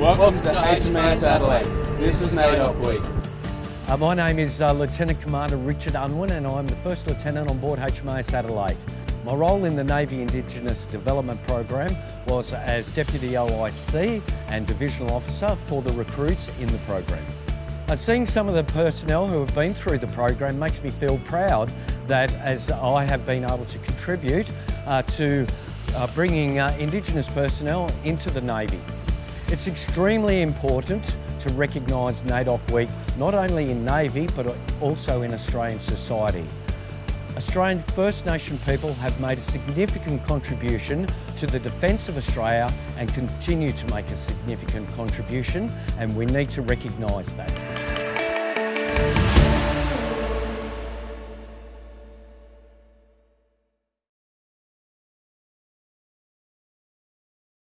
Welcome to HMAS Adelaide. This is NAIDOC Week. Uh, my name is uh, Lieutenant Commander Richard Unwin and I'm the First Lieutenant on board HMAS Adelaide. My role in the Navy Indigenous Development Program was as Deputy OIC and Divisional Officer for the recruits in the program. Uh, seeing some of the personnel who have been through the program makes me feel proud that as I have been able to contribute uh, to uh, bringing uh, Indigenous personnel into the Navy. It's extremely important to recognise NAIDOC Week, not only in Navy, but also in Australian society. Australian First Nation people have made a significant contribution to the defence of Australia and continue to make a significant contribution and we need to recognise that.